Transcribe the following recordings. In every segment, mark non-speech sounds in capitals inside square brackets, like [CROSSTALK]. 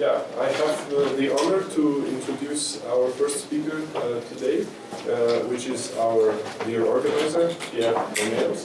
Yeah, I have uh, the honor to introduce our first speaker uh, today, uh, which is our dear organizer, Pierre Romeros.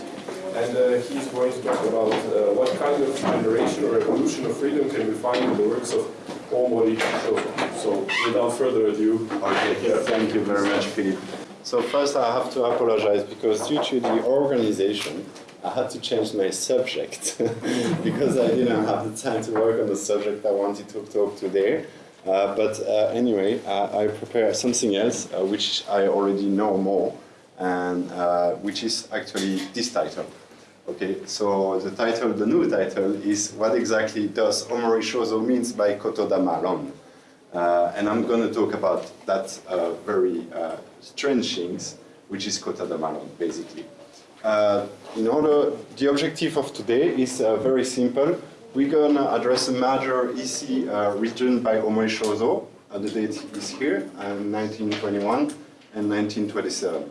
And uh, he's going to talk about uh, what kind of generation or evolution of freedom can we find in the works of Shozo. So without further ado, Okay, Yeah. thank you very much, Philippe. So first I have to apologize because due to the organization, I had to change my subject [LAUGHS] because I didn't have the time to work on the subject I wanted to talk today. Uh, but uh, anyway, uh, I prepared something else uh, which I already know more and uh, which is actually this title. Okay, so the title, the new title is What exactly does Omori Shozo means by Kotodamaron? Uh, and I'm going to talk about that very strange things, which is Kotodamaron, basically. Uh, in order, the objective of today is uh, very simple. We're going to address a major EC uh, written by Omori Shozo. Uh, the date is here, uh, 1921 and 1927.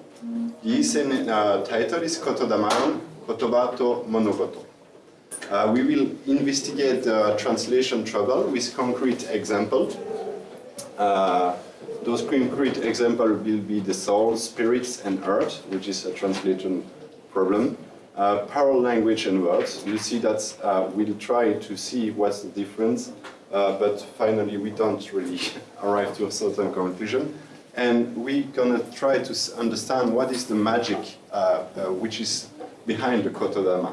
The EC uh, title is Kotodamaron, Kotobato Monogoto. Uh, we will investigate the translation trouble with concrete examples. Uh, those concrete examples will be the soul, spirits, and earth, which is a translation problem. Uh, parallel language and words. You see that uh, we'll try to see what's the difference, uh, but finally we don't really [LAUGHS] arrive to a certain conclusion. And we're gonna try to understand what is the magic uh, uh, which is behind the Kotodama.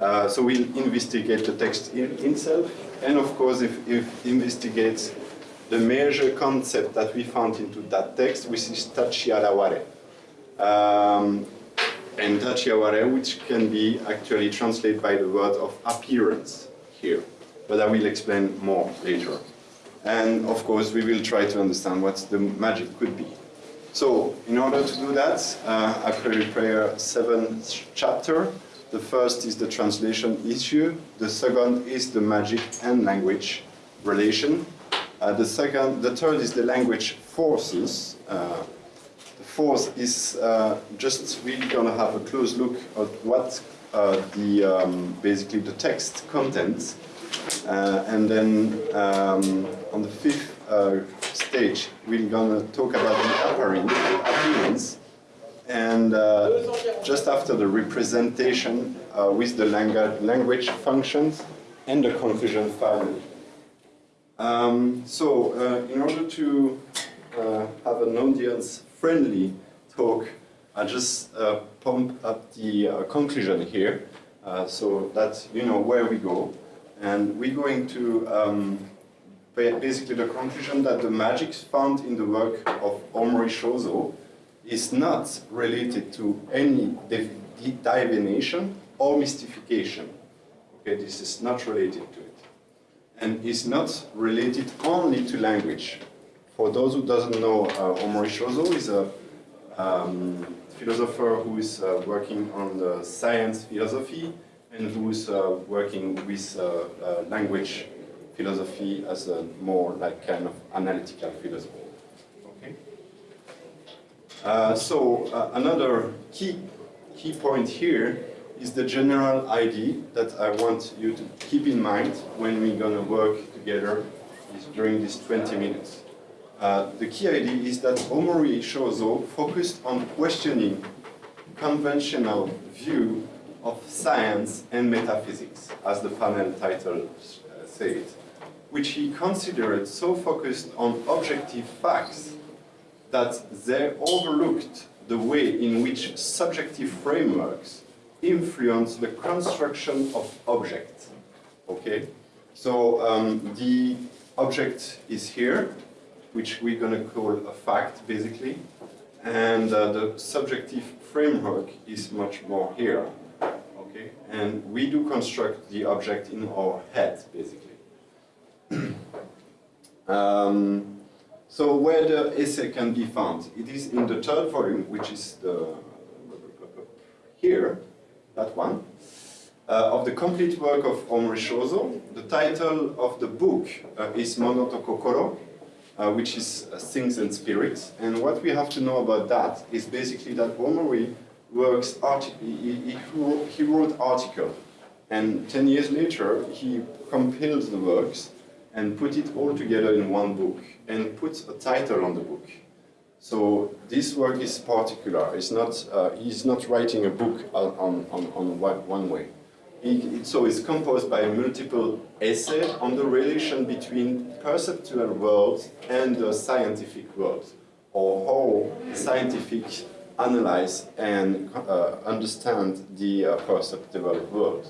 Uh, so we'll investigate the text in, itself, and of course, if, if investigate the major concept that we found into that text, which is tachiaraware. Um, and tachiaraware, which can be actually translated by the word of appearance here, but I will explain more later. And of course, we will try to understand what the magic could be. So, in order to do that, uh, I prepare seven chapters. The first is the translation issue. The second is the magic and language relation. Uh, the second, the third is the language forces. Uh, fourth is uh, just really gonna have a close look at what uh, the um, basically the text contains, uh, and then um, on the fifth uh, stage we're gonna talk about the appearance, and uh, just after the representation uh, with the language language functions and the conclusion finally. Um, so, in order to have an audience-friendly talk, I just uh, pump up the uh, conclusion here, uh, so that you know where we go, and we're going to um, basically the conclusion that the magic found in the work of Omori Shozo is not related to any div- divination or mystification. Okay, this is not related to it and is not related only to language. For those who doesn't know, uh, Omori is a um, philosopher who is uh, working on the science philosophy and who is uh, working with uh, uh, language philosophy as a more like kind of analytical philosophy. Okay. Uh, so another key key point here is the general idea that I want you to keep in mind when we're going to work together during these 20 minutes. Uh, the key idea is that Omori Shozo focused on questioning conventional view of science and metaphysics, as the panel title uh, said, which he considered so focused on objective facts that they overlooked the way in which subjective frameworks influence the construction of objects. Okay, so um, the object is here, which we're going to call a fact, basically, and uh, the subjective framework is much more here. Okay, and we do construct the object in our head, basically. [CLEARS THROAT] um, so where the essay can be found? It is in the third volume, which is the here, that one, uh, of the complete work of Omori Shozo. The title of the book uh, is Mono to Kokoro, uh, which is uh, Things and Spirits. And what we have to know about that is basically that Omori works, he, he, wrote, article, and 10 years later he compiled the works and put it all together in one book and put a title on the book. So this work is particular. It's not, uh, he's not writing a book on, on, on one way. He, so it's composed by multiple essays on the relation between perceptual world and the scientific world, or how scientific analyze and uh, understand the uh, perceptual world.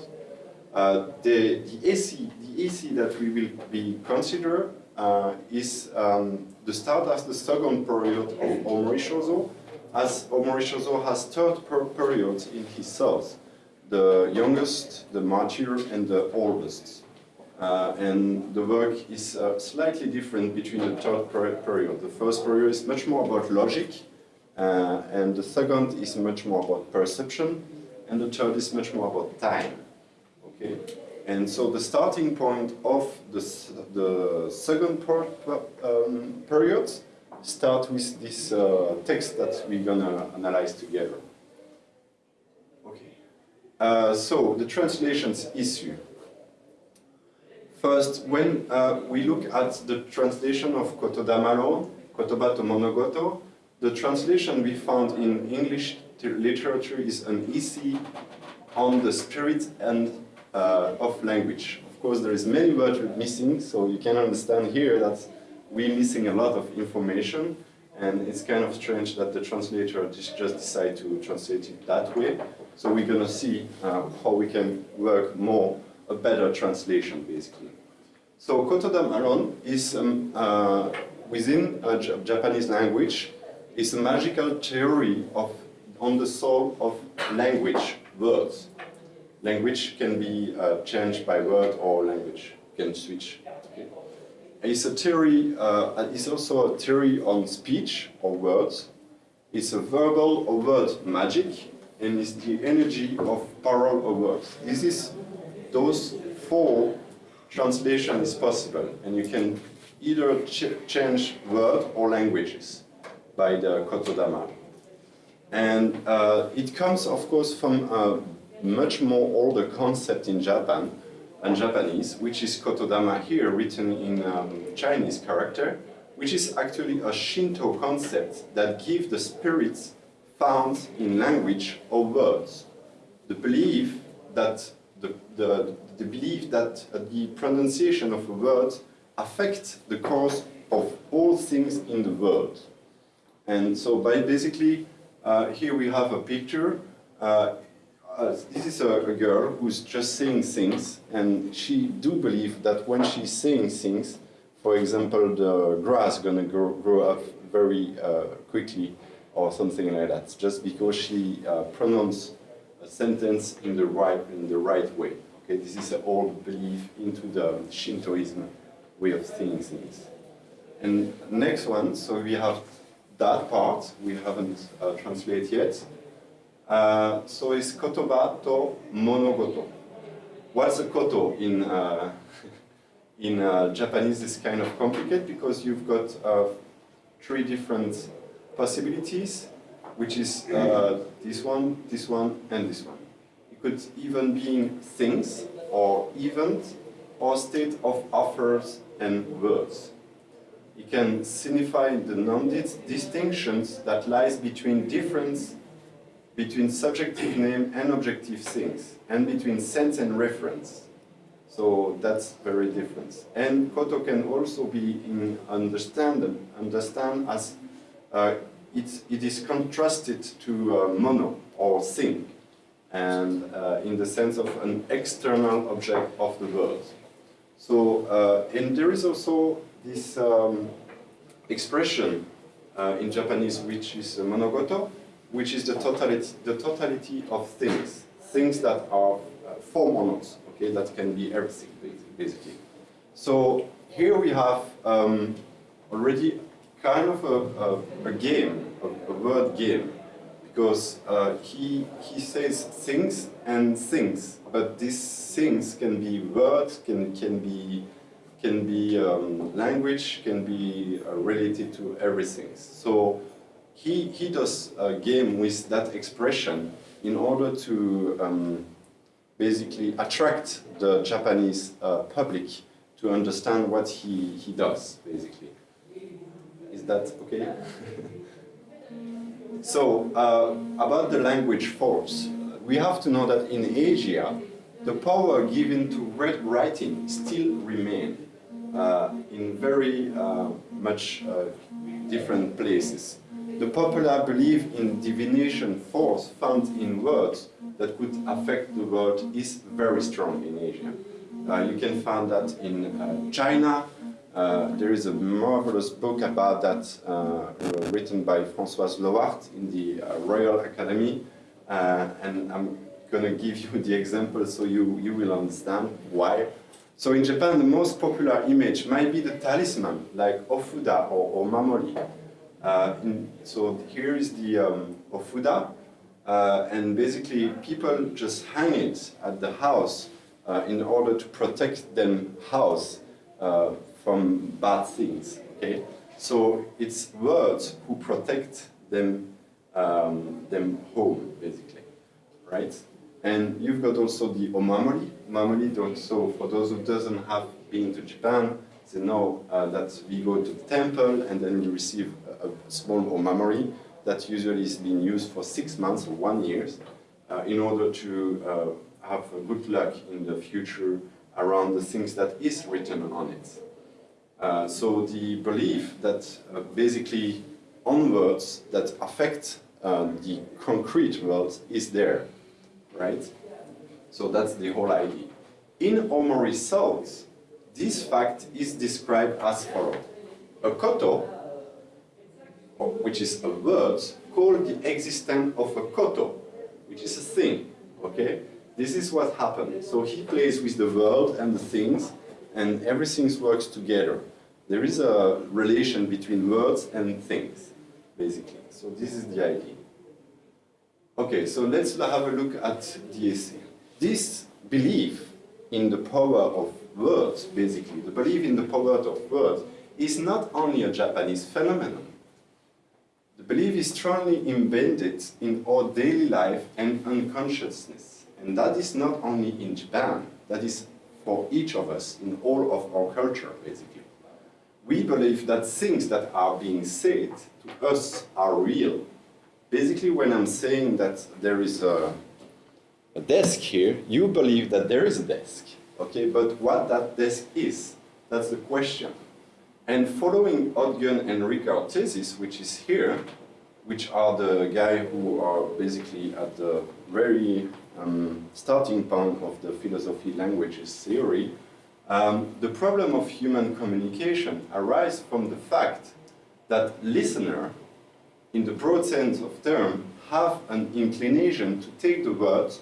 Uh, the, the, AC, the AC that we will be consider uh, is um, the start of the second period of Omori Shozo, as Omori Shozo has third per period in his cells, the youngest, the mature, and the oldest. Uh, and the work is uh, slightly different between the third per period. The first period is much more about logic, uh, and the second is much more about perception, and the third is much more about time. Okay, and so the starting point of the the second part, um, period starts with this uh, text that we're gonna analyze together. Uh, so the translations issue. First, when uh, we look at the translation of Kotodama Kotoba to Monogoto, the translation we found in English literature is an essay on the spirit and uh, of language. Of course, there is many words missing, so you can understand here that we're missing a lot of information, and it's kind of strange that the translator just decide to translate it that way. So we're going to see uh, how we can work more, a better translation, basically. So Kotodamaron is um, uh, within a Japanese language is a magical theory of, on the soul of language, words. Language can be uh, changed by word or language can switch. Okay. It's a theory, uh, it's also a theory on speech or words. It's a verbal or word magic and it's the energy of parallel or words. This is those four translation is possible and you can either ch change word or languages by the Kotodama. And uh, it comes, of course, from a much more older concept in Japan, and Japanese, which is Kotodama here, written in um, Chinese character, which is actually a Shinto concept that gives the spirits found in language or words. The belief that the, the, the belief that the pronunciation of a word affects the course of all things in the world. And so by basically, uh, here we have a picture. Uh, uh, this is a, a, girl who's just saying things, and she do believe that when she's saying things, for example, the grass gonna grow, grow up very uh, quickly or something like that, just because she uh, pronounces a sentence in the right in the right way. Okay, this is an old belief into the Shintoism way of seeing things. And next one, so we have that part we haven't uh, translated yet. Uh, so it's kotoba to monogoto. What's a koto in uh, [LAUGHS] in uh, Japanese is kind of complicated because you've got uh, three different possibilities, which is uh, this one, this one, and this one. It could even be things, or events, or state of offers and words. It can signify the non-distinctions that lies between difference between subjective name and objective things, and between sense and reference. So that's very different. And koto can also be in understand, understand as uh, it, it is contrasted to uh, mono or thing, and uh, in the sense of an external object of the world. So, uh, and there is also this um, expression uh, in Japanese, which is monogoto, which is the totality, the totality of things, things that are uh, four monos, okay, that can be everything, basically. So here we have um, already kind of a, a, a game, a, a, word game, because uh, he, he says things and things, but these things can be words, can, can be can be um, language, can be uh, related to everything. So he, he does a game with that expression in order to um, basically attract the Japanese uh, public to understand what he, he does, basically. Is that okay? so, uh, about the language force, we have to know that in Asia, the power given to writing still remain uh, in very uh, much different places. The popular belief in divination force found in words that could affect the world is very strong in Asia. Uh, you can find that in uh, China. Uh, there is a marvelous book about that written by Françoise Lohart in the Royal Academy. and I'm going to give you the example so you, you will understand why. So in Japan, the most popular image might be the talisman, like Ofuda or, Mamori. Uh, in, so here is the um, Ofuda, uh, and basically people just hang it at the house uh, in order to protect them house uh, from bad things. Okay, so it's words who protect them um, them home basically, right? And you've got also the omamori. Omamori, so for those who doesn't have been to Japan, they know uh, that we go to the temple and then you receive a, a small omamori that usually is being used for six months or one year uh, in order to uh, have good luck in the future around the things that is written on it. Uh, so the belief that uh, basically on words that affect uh, the concrete world is there right? So that's the whole idea. In Omori South, this fact is described as follows. A koto, which is a word, called the existence of a koto, which is a thing, okay? This is what happened. So he plays with the world and the things, and everything works together. There is a relation between words and things, basically. So this is the idea. Okay, so let's have a look at essay. This belief in the power of words, basically, the belief in the power of words, is not only a Japanese phenomenon. The belief is strongly embedded in our daily life and unconsciousness. And that is not only in Japan, that is for each of us in all of our culture, basically. We believe that things that are being said to us are real basically when I'm saying that there is a, a desk here, you believe that there is a desk, okay? But what that desk is, that's the question. And following Ogden and Ricard thesis, which is here, which are the guys who are basically at the very um, starting point of the philosophy languages theory, um, the problem of human communication arises from the fact that listener in the broad sense of term, have an inclination to take the words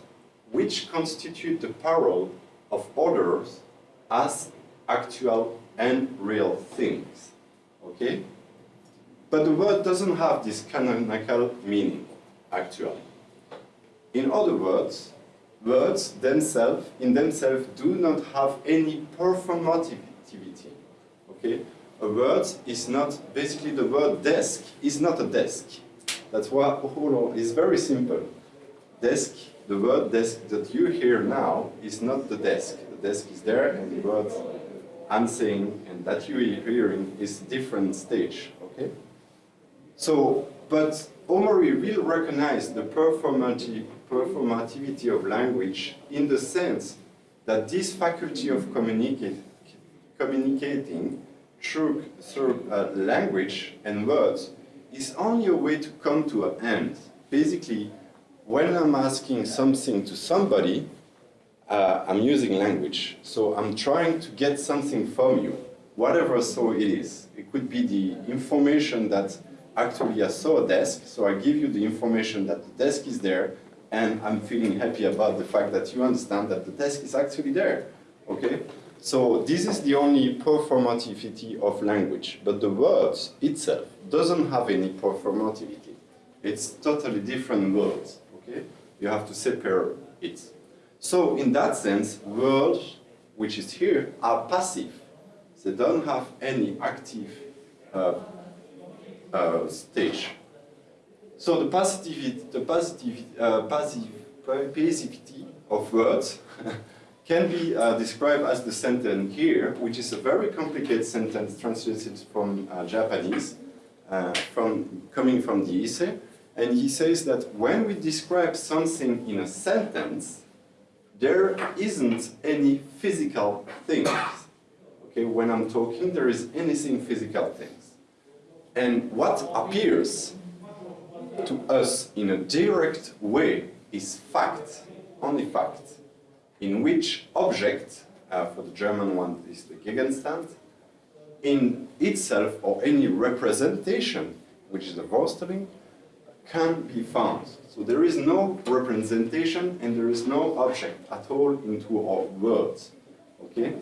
which constitute the parole of others as actual and real things. Okay? But the word doesn't have this canonical meaning, actually. In other words, words themselves, in themselves, do not have any performativity. Okay? a word is not, basically the word desk is not a desk. That's why Oholo is very simple. Desk, the word desk that you hear now is not the desk. The desk is there and the word I'm saying and that you are hearing is different stage, okay? So, but Omori will recognize the performative, performativity of language in the sense that this faculty of communicate, communicating through, through uh, language and words is only a way to come to an end. Basically, when I'm asking something to somebody, uh, I'm using language. So I'm trying to get something from you, whatever so it is. It could be the information that actually I saw a desk, so I give you the information that the desk is there, and I'm feeling happy about the fact that you understand that the desk is actually there, okay? So this is the only performativity of language, but the words itself doesn't have any performativity. It's totally different words, okay? You have to separate it. So in that sense, words, which is here, are passive. They don't have any active uh, uh, stage. So the passivity, the positive, uh, of words [LAUGHS] can be uh, described as the sentence here, which is a very complicated sentence translated from uh, Japanese, uh, from, coming from the Issei. And he says that when we describe something in a sentence, there isn't any physical things. Okay, when I'm talking, there is anything physical things. And what appears to us in a direct way is fact, only fact, in which object, uh, for the German one is the Gegenstand, in itself or any representation, which is the Vorstellung, can be found. So there is no representation and there is no object at all into our words. Okay?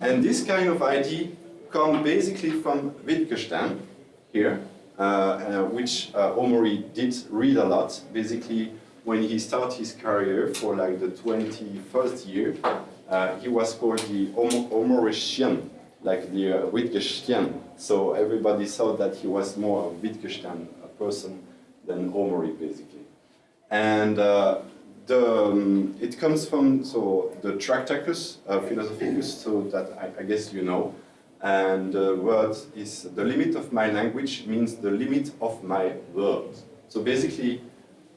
And this kind of idea comes basically from Wittgenstein here, which uh, Omori did read a lot. Basically, when he started his career for like the 21st year, uh, he was called the Om Omorician, like the uh, Wittgenstein. So everybody thought that he was more a Wittgenstein a person than Omori, basically. And uh, the, um, it comes from so the Tractatus uh, Philosophicus, so that I, I, guess you know. And the word is the limit of my language means the limit of my words. So basically,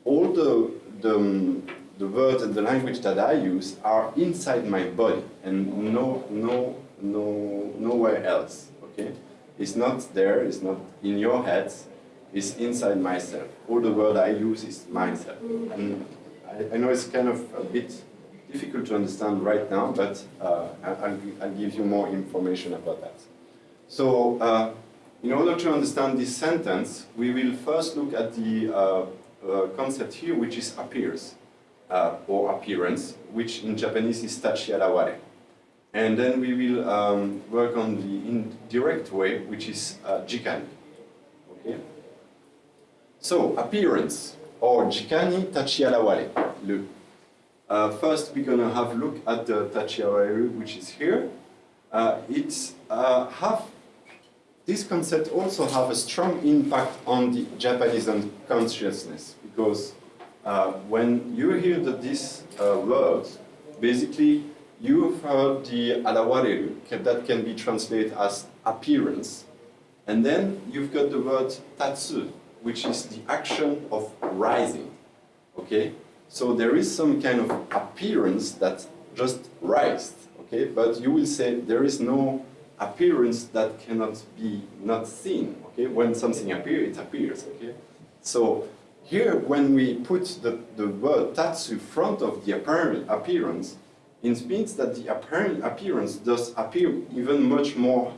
all the the, um, the words and the language that I use are inside my body and no no no nowhere else. Okay, it's not there. It's not in your head It's inside myself. All the word I use is myself. And I, I, know it's kind of a bit difficult to understand right now, but uh, I'll, I'll, give you more information about that. So, uh, in order to understand this sentence, we will first look at the uh, uh concept here, which is appears, uh, or appearance, which in Japanese is tachi tachiaraware. And then we will um, work on the indirect way, which is uh, jikani. Okay? So, appearance, or Jikani Tachiaraware, le. Uh, first, we're going to have a look at the Tachiaraware, which is here. Uh, it's uh, have this concept also have a strong impact on the Japanese consciousness because uh, when you hear that this uh, word, basically you've heard the arawareru that can be translated as appearance, and then you've got the word tatsu, which is the action of rising. Okay? So there is some kind of appearance that just rised. Okay? But you will say there is no appearance that cannot be not seen. Okay? When something appears, it appears. Okay? So here, when we put the, the word tatsu in front of the apparent appearance, it means that the apparent appearance does appear even much more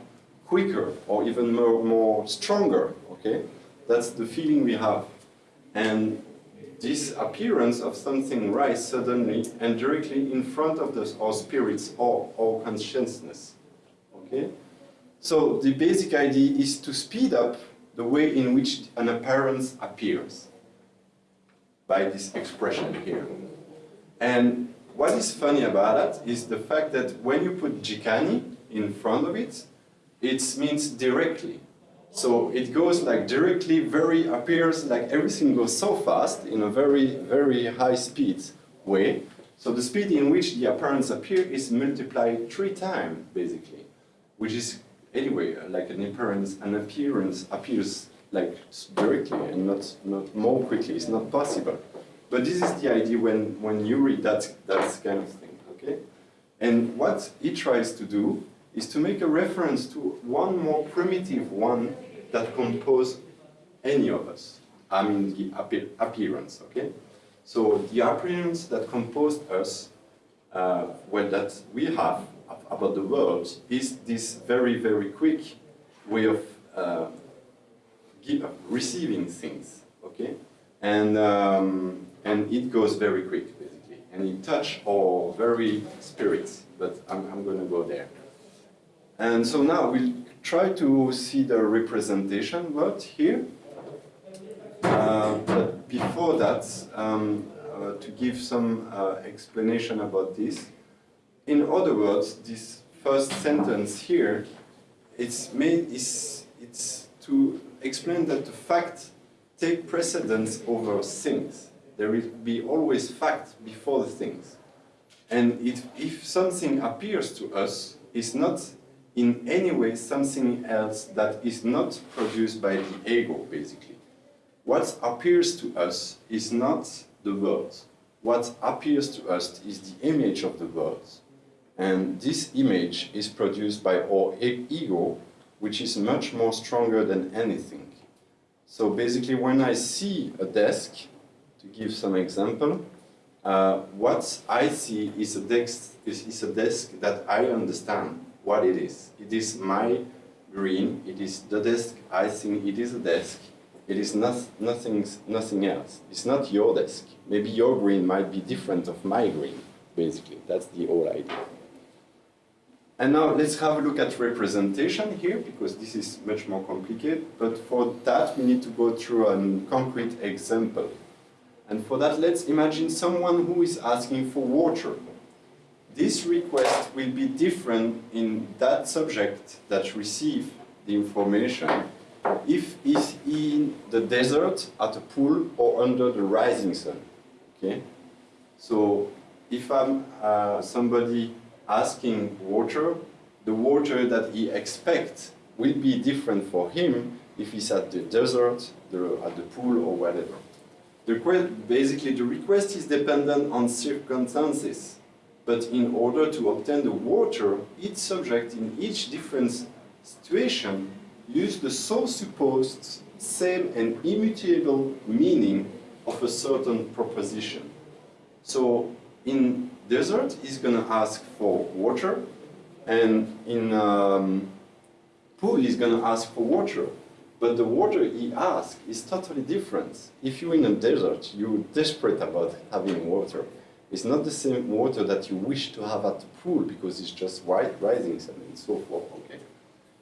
quicker or even more, more stronger. Okay? That's the feeling we have. And this appearance of something rise suddenly and directly in front of the, our spirits or our consciousness. Okay? So the basic idea is to speed up the way in which an appearance appears by this expression here. And what is funny about that is the fact that when you put jikani in front of it, it means directly. So it goes like directly, very appears like everything goes so fast in a very, very high speed way. So the speed in which the appearance appear is multiplied three times, basically, which is anyway like an appearance. An appearance appears like directly and not not more quickly. It's not possible. But this is the idea when when you read that that kind of thing. Okay, and what he tries to do is to make a reference to one more primitive one that compose any of us. I mean the appearance, okay? So the appearance that composed us, uh, well, that we have about the world is this very, very quick way of uh, give, receiving things, okay? And, um, and it goes very quick, basically. And it touch our very spirits, but I'm, I'm to go there. And so now we'll try to see the representation word here. Uh, but before that, um, uh, to give some uh, explanation about this, in other words, this first sentence here, it's made is it's to explain that the fact take precedence over things. There will be always fact before the things. And it, if something appears to us, it's not in any way something else that is not produced by the ego, basically. What appears to us is not the world. What appears to us is the image of the world. And this image is produced by our ego, which is much more stronger than anything. So basically, when I see a desk, to give some example, uh, what I see is a desk is, is a desk that I understand what it is. It is my green. It is the desk. I think it is a desk. It is not, nothing, nothing else. It's not your desk. Maybe your green might be different of my green. Basically, that's the whole idea. And now let's have a look at representation here, because this is much more complicated. But for that, we need to go through a concrete example. And for that, let's imagine someone who is asking for water. This request will be different in that subject that receive the information if he's in the desert, at a pool, or under the rising sun. Okay? So if I'm uh, somebody asking water, the water that he expects will be different for him if he's at the desert, the, at the pool, or whatever. The basically, the request is dependent on circumstances, but in order to obtain the water, each subject in each different situation use the so supposed same and immutable meaning of a certain proposition. So in desert, he's going to ask for water, and in um, pool, he's going to ask for water. But the water he asks is totally different. If you're in a desert, you're desperate about having water. It's not the same water that you wish to have at the pool because it's just white rising sun and so forth. Okay.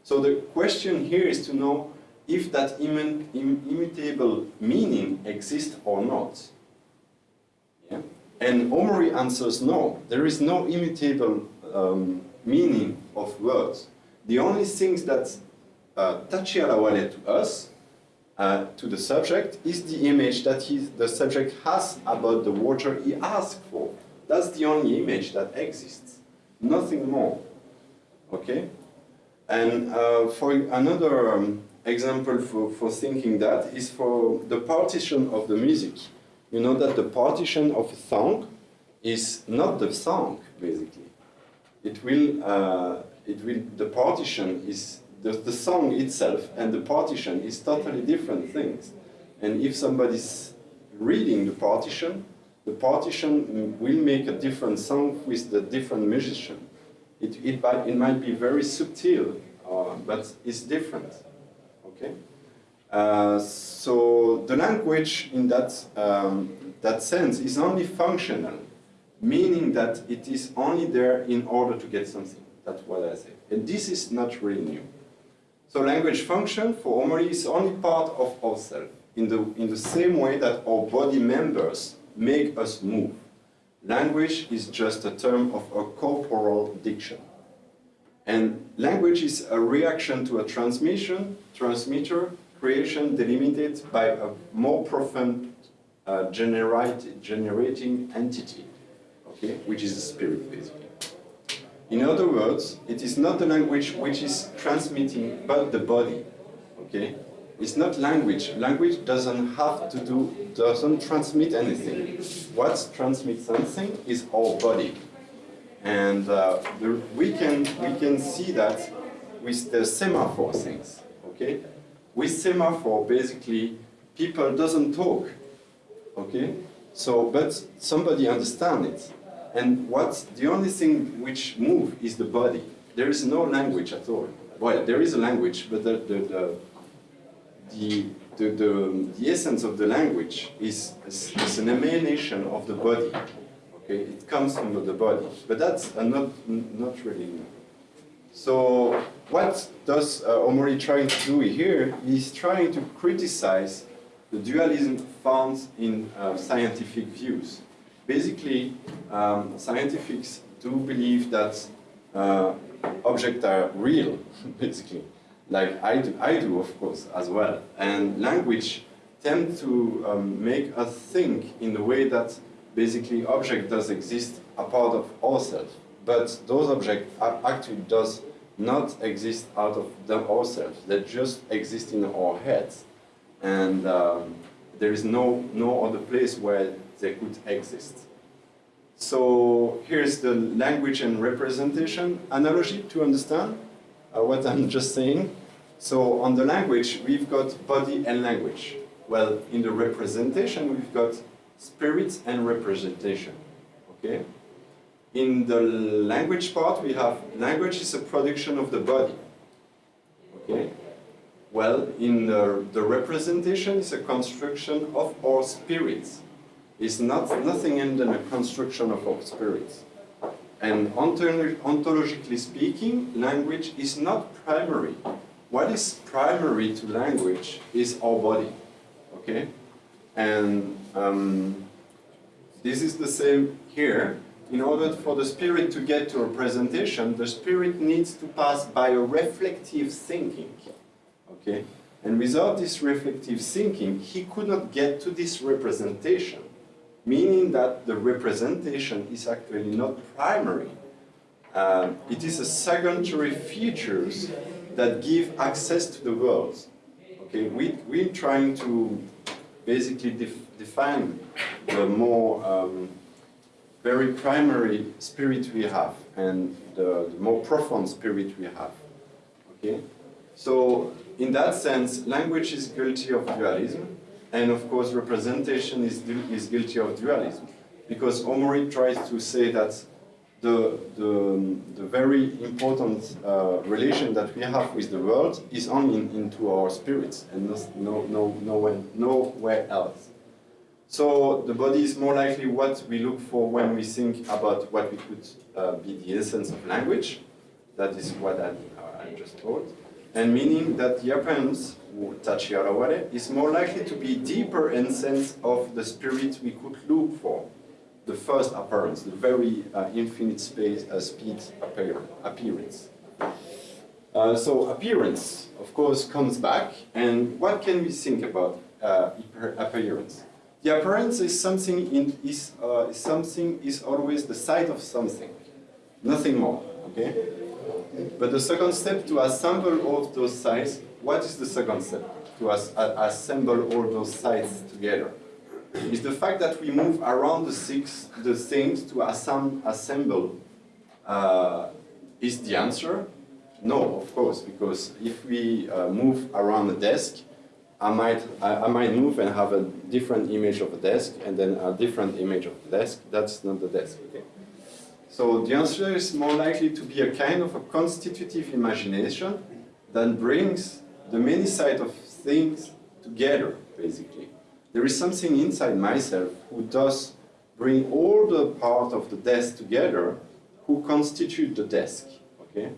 So the question here is to know if that immun- im- immutable meaning exists or not. Yeah? And Omori answers no. There is no immutable um, meaning of words. The only things that uh, tachiaraware to us, uh, to the subject, is the image that he, the subject has about the water he asked for. That's the only image that exists, nothing more. Okay? And uh, for another um, example for, for thinking that is for the partition of the music. You know that the partition of a song is not the song, basically. It will, uh, it will, the partition is the, the song itself and the partition is totally different things. And if somebody's reading the partition, the partition will make a different song with the different musician. It, it, it might be very subtle, uh, but it's different. Okay? Uh, so the language in that, um, that sense is only functional, meaning that it is only there in order to get something. That's what I say. And this is not really new. So language function for Omori is only part of ourselves, in the, in the same way that our body members make us move. Language is just a term of a corporal diction. And language is a reaction to a transmission, transmitter, creation delimited by a more profound uh, generate, generating entity, okay, which is the spirit, basically. In other words, it is not the language which is transmitting, but the body, okay? It's not language. Language doesn't have to do, doesn't transmit anything. What transmits something is our body. And uh, the, we, can, we can see that with the semaphore things, okay? With semaphore, basically, people doesn't talk, okay? So, but somebody understand it. And what, the only thing which move is the body. There is no language at all. Well, there is a language, but the, the, the, the, the, the, the essence of the language is, is, is an emanation of the body. Okay, it comes from the body, but that's uh, not not really. So what does uh, Omori trying to do here? He's trying to criticize the dualism found in uh, scientific views. Basically, um, scientifics do believe that uh, objects are real, [LAUGHS] basically, like I do, I do, of course, as well. And language tend to um, make us think in the way that basically object does exist are part of ourselves, but those objects actually does not exist out of them ourselves. They just exist in our heads, and um, there is no no other place where they could exist. So here's the language and representation analogy to understand uh, what I'm [LAUGHS] just saying. So on the language, we've got body and language. Well, in the representation, we've got spirit and representation. Okay? In the language part, we have language is a production of the body. Okay? Well, in the, the representation is a construction of our spirits. It's not nothing other than a construction of our spirits. And ontologically speaking, language is not primary. What is primary to language is our body. Okay? And um, this is the same here. In order for the spirit to get to representation, the spirit needs to pass by a reflective thinking. Okay? And without this reflective thinking, he could not get to this representation, meaning that the representation is actually not primary. Um, it is a secondary features that give access to the world. Okay, we, we're trying to basically def define the more um, very primary spirit we have and the, the more profound spirit we have. Okay, so in that sense, language is guilty of dualism, and of course representation is, is guilty of dualism. Because Omori tries to say that the, the, the very important uh, relation that we have with the world is only in, into our spirits and no, no, nowhere, nowhere else. So the body is more likely what we look for when we think about what we could uh, be the essence of language. That is what I, uh, I just told. And meaning that the appearance, Tachiaraware, is more likely to be deeper in sense of the spirit we could look for the first appearance, the very uh, infinite space, uh, speed appear, appearance. Uh, so appearance, of course, comes back, and what can we think about uh, appearance? The appearance is something in, is, uh, something is always the site of something, nothing more. Okay. But the second step to assemble all those sites, what is the second step? To as, assemble all those sites together is the fact that we move around the, six, the things to assemb assemble. Uh, is the answer? No, of course, because if we uh, move around the desk, I might, I, I, might move and have a different image of a desk and then a different image of the desk. That's not the desk. Okay? So the answer is more likely to be a kind of a constitutive imagination that brings the many sides of things together, basically there is something inside myself who does bring all the part of the desk together who constitute the desk, okay?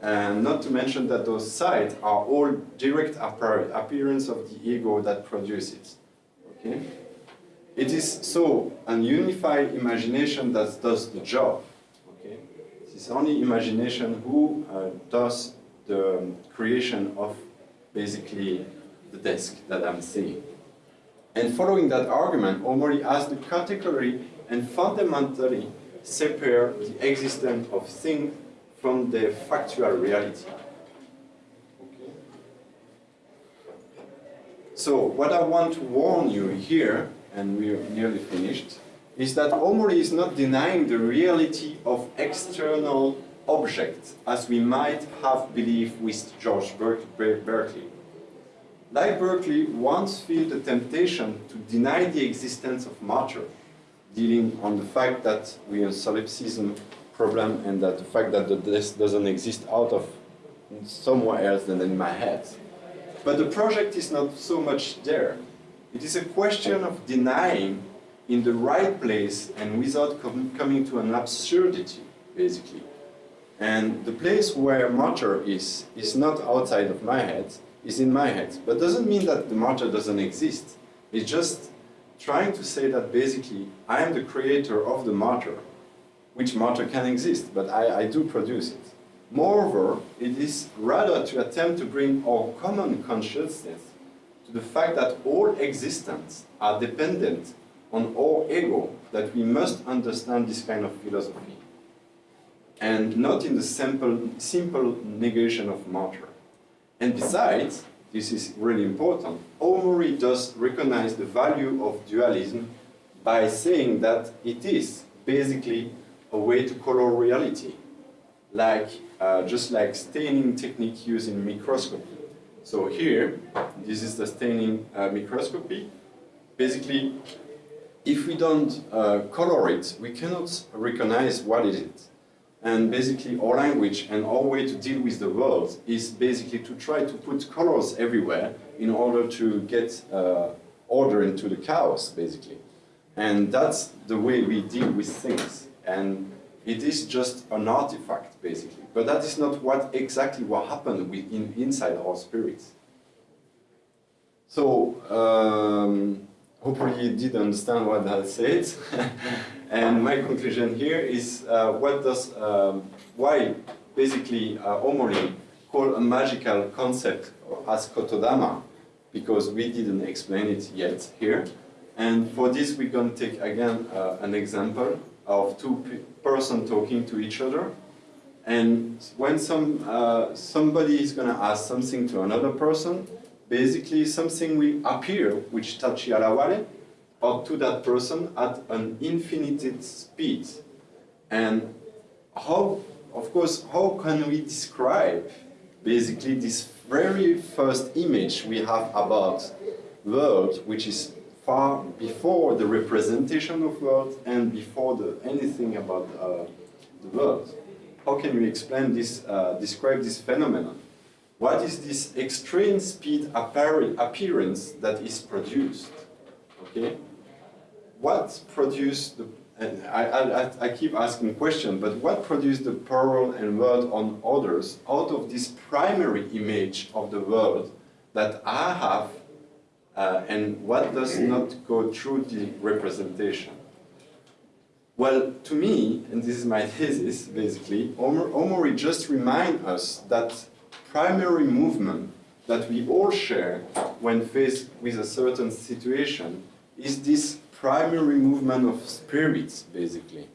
And not to mention that those sides are all direct appearance of the ego that produces it, okay? It is so an unified imagination that does the job, okay? It is only imagination who uh, does the creation of basically the desk that I'm seeing. And following that argument, Omori has the category and fundamentally separate the existence of things from the factual reality. Okay. So what I want to warn you here, and we're nearly finished, is that Omori is not denying the reality of external objects, as we might have believed with George Berkeley. Like Berkeley once felt the temptation to deny the existence of matter, dealing on the fact that we have solipsism problem and that the fact that the this doesn't exist out of somewhere else than in my head. But the project is not so much there. It is a question of denying in the right place and without com coming to an absurdity, basically. And the place where matter is, is not outside of my head, is in my head. But doesn't mean that the matter doesn't exist. It's just trying to say that basically I am the creator of the matter, which matter can exist, but I, I do produce it. Moreover, it is rather to attempt to bring our common consciousness the fact that all existence are dependent on our ego that we must understand this kind of philosophy and not in the simple, simple negation of matter. And besides, this is really important, Omori does recognize the value of dualism by saying that it is basically a way to color reality, like uh, just like staining technique used in microscopy. So here, this is the staining uh, microscopy. Basically, if we don't uh, color it, we cannot recognize what it is. And basically our language and our way to deal with the world is basically to try to put colors everywhere in order to get uh, order into the chaos, basically. And that's the way we deal with things. And it is just an artifact, basically. But that is not what exactly what happened within, inside our spirits. So, um, hopefully you did understand what I said. [LAUGHS] and my conclusion here is uh, what does, um, why basically uh, Omori call a magical concept as Kotodama, because we didn't explain it yet here. And for this going to take again uh, an example of two persons talking to each other. And when some, uh, somebody is going to ask something to another person, basically something will appear which tachiaraware or to that person at an infinite speed. And how, of course, how can we describe basically this very first image we have about world, which is far before the representation of world and before the, anything about uh, the world. How can we explain this, uh, describe this phenomenon? What is this extreme speed appearance that is produced? Okay, what produced the? And I, I, I keep asking question, but what produced the pearl and world on others out of this primary image of the world that I have uh, and what does not go through the representation? Well, to me, and this is my [LAUGHS] thesis basically, Omori just remind us that primary movement that we all share when faced with a certain situation is this primary movement of spirits, basically.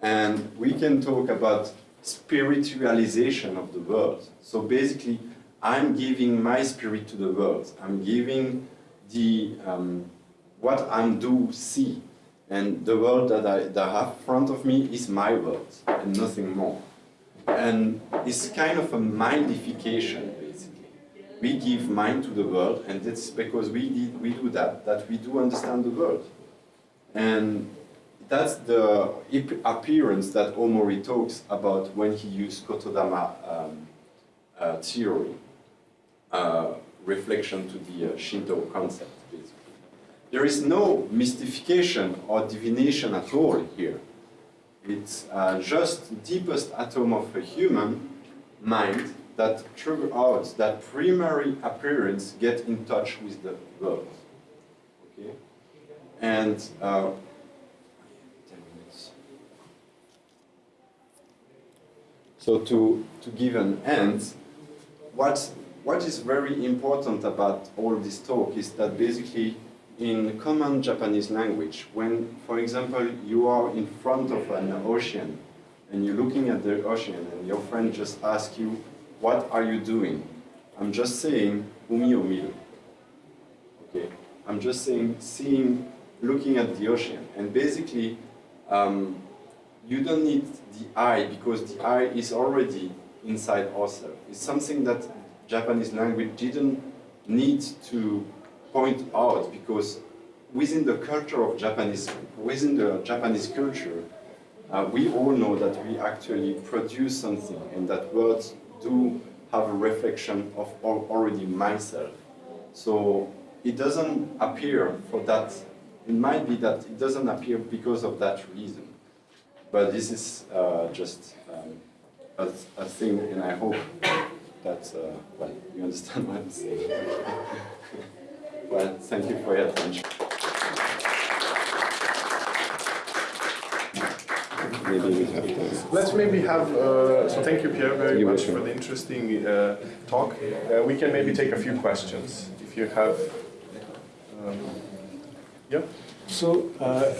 And we can talk about spiritualization of the world. So basically, I'm giving my spirit to the world. I'm giving the um, what I do see, and the world that I, that have in front of me is my world and nothing more. And it's kind of a mindification, basically. We give mind to the world, and that's because we did, we do that that we do understand the world, and that's the appearance that Omori talks about when he used Kotodama um, uh, theory. Uh, reflection to the uh, Shinto concept. There is no mystification or divination at all here. It's uh, just deepest atom of a human mind that trigger out that primary appearance get in touch with the world. Okay? And uh, So to, to give an end, what what is very important about all this talk is that basically in common Japanese language, when, for example, you are in front of an ocean and you're looking at the ocean and your friend just asks you, what are you doing? I'm just saying, umi o miru. Okay, I'm just saying, seeing, looking at the ocean. And basically, um, you don't need the eye because the eye is already inside ourselves. It's something that Japanese language didn't need to point out because within the culture of Japanese, within the Japanese culture, uh, we all know that we actually produce something and that words do have a reflection of already myself. So it doesn't appear for that, it might be that it doesn't appear because of that reason. But this is uh, just um, a, a thing and I hope that, uh, well, you understand what I'm saying. [LAUGHS] well, thank you for your attention. Maybe we have time. Let's maybe have, uh, so thank you Pierre very you much for the interesting uh, talk. Uh, we can maybe take a few questions if you have, um, yeah? So, uh,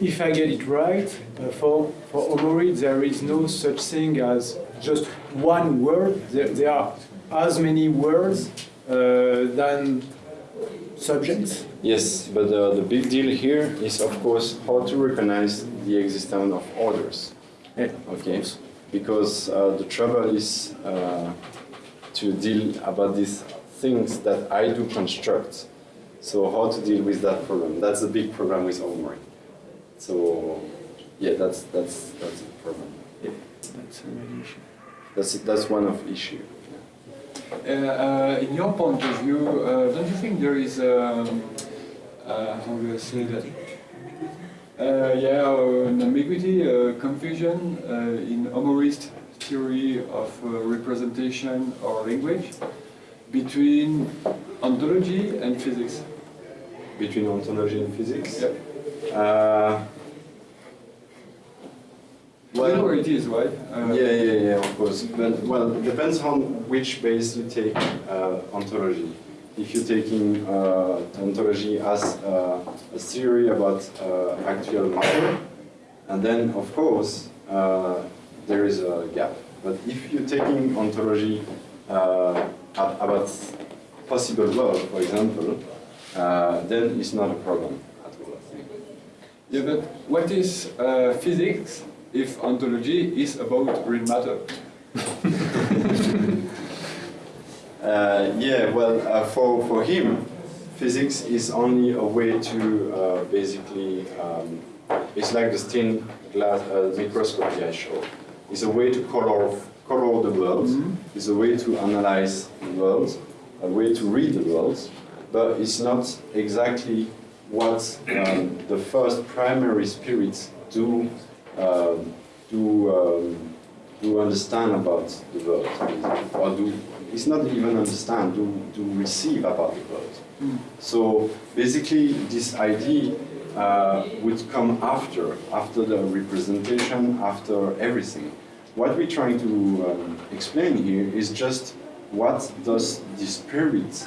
if I get it right, uh, for, for Omori, there is no such thing as just one word. There, there are as many words uh, than subjects. Yes, but uh, the big deal here is, of course, how to recognize the existence of orders. Yeah. Okay, because uh, the trouble is uh, to deal about these things that I do construct. So how to deal with that problem? That's a big problem with Omori. So yeah, that's that's that's a problem. That's a main issue. That's that's one of issue. Uh, uh, in your point of view, uh, don't you think there is, um, uh, how do I say that? Uh, yeah, an ambiguity, uh, confusion uh, in Omori's theory of uh, representation or language between ontology and physics. Between ontology and physics. Yep. Uh, you know it is, right? Uh, Yeah, yeah, yeah, of course. But well, it depends on which base you take uh, ontology. If you're taking uh, ontology as uh, a theory about uh, actual matter, and then of course uh, there is a gap. But if you're taking ontology uh, ab- about possible world, for example, uh, then it's not a problem at all. I think. Yeah, but what is uh, physics if ontology is about real matter? [LAUGHS] Uh, yeah, well, uh, for, for him, physics is only a way to uh, basically, um, it's like the stained glass uh, microscopy I showed. It's a way to color, color the world, it's a way to analyze the world, a way to read the world, but it's not exactly what um, the first primary spirits do, um, do, um, do understand about the world, or do it's not even understand, to, to receive about the world. So basically, this idea uh, would come after, after the representation, after everything. What we're trying to um, explain here is just what does the spirit,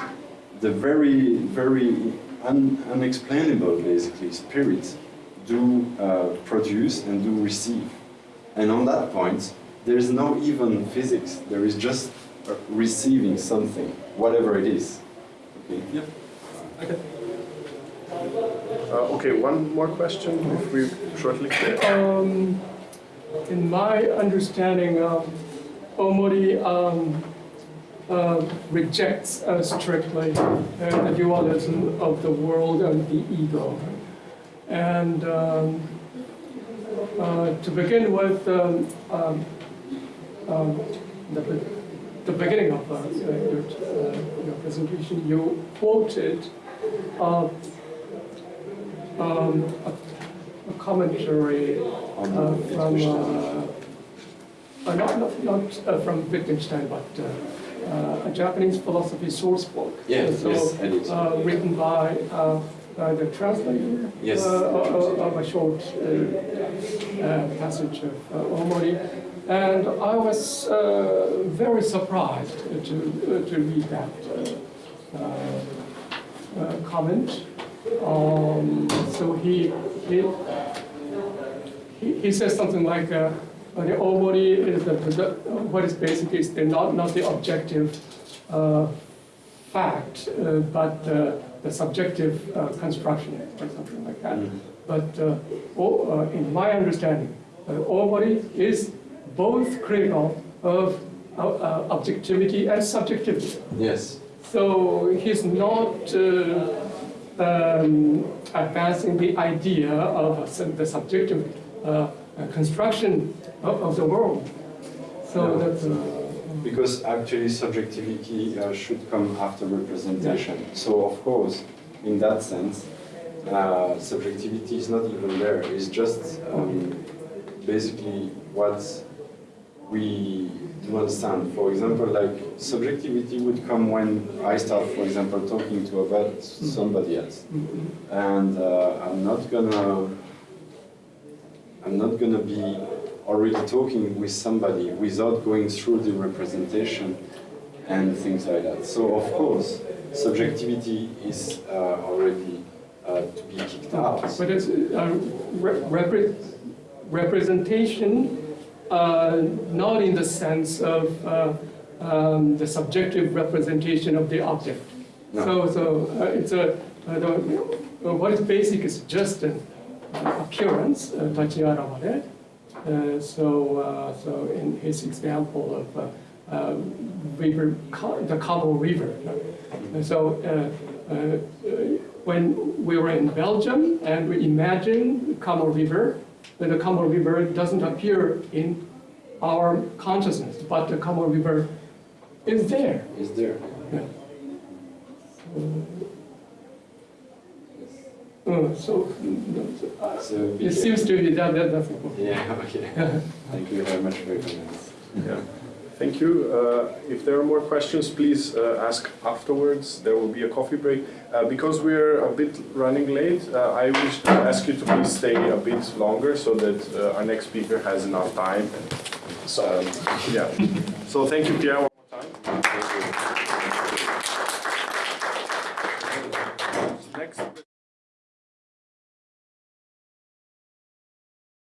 the very, very un, unexplainable, basically, spirit, do uh, produce and do receive. And on that point, there is no even physics. There is just uh, receiving something, whatever it is. Okay. Yep. Okay. Uh, okay, one more question, if we shortly. Um, in my understanding, um, Omori um, uh, rejects uh, strictly uh, the dualism of the world and the ego. And um, uh, to begin with, um, um, um, the, the beginning of uh, your, uh, your presentation, you quoted uh, um, a, a commentary uh, from, uh, uh, not, not, not uh, from Wittgenstein, but uh, uh, a Japanese philosophy source book. Yes, so, yes. Uh, written by uh, the translator Yes. uh, of, of a short uh, uh, passage of uh, Omori. And I was uh, very surprised to, uh, to read that uh, uh, uh, comment. Um, so he, he, he, says something like, uh, the Omori is the, the, what is basic is the not, not the objective uh, fact, uh, but uh, the subjective uh, construction or something like that. Mhm. But uh, o- uh, in my understanding, uh, is both critical of uh, uh, objectivity and subjectivity. Yes. So he's not uh, um, advancing the idea of the subjective construction of, of the world. So No. that's. Because actually subjectivity uh, should come after representation. So of course, in that sense, uh, subjectivity is not even there. It's just um, basically what we do understand. For example, like subjectivity would come when I start, for example, talking to about somebody else, and uh, I'm not gonna, I'm not gonna be already talking with somebody without going through the representation and things like that. So of course, subjectivity is uh, already uh, to be kicked out. But it's uh, re- repre- representation, uh, not in the sense of uh, um, the subjective representation of the object. No. So, so uh, it's a, the, what is basic is just an appearance. Uh, so, uh, so in his example of uh, uh, river, the Kamo River. uh, So uh, uh, uh, when we were in Belgium and we imagine Kamo River, then the Kamo River doesn't appear in our consciousness, but the Kamo River is there. Is there? Yeah. Uh, so, uh, So it seems to be that, that that's important. Yeah, [LAUGHS] okay. Thank you very much for your comments. Yeah. Thank you. Uh, If there are more questions, please uh, ask afterwards. There will be a coffee break. Uh, Because we're a bit running late, uh, I wish to ask you to please stay a bit longer so that uh, our next speaker has enough time. So, yeah. So thank you, Pierre, one more time. Thank you.